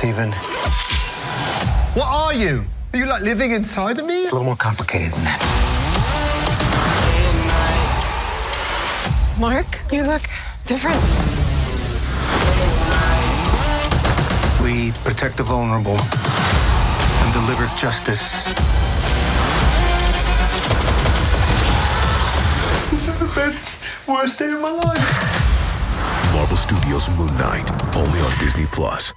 Stephen. What are you? Are you like living inside of me? It's a little more complicated than that. Mark, you look different. We protect the vulnerable and deliver justice. This is the best, worst day of my life. Marvel Studios Moon Knight, only on Disney Plus.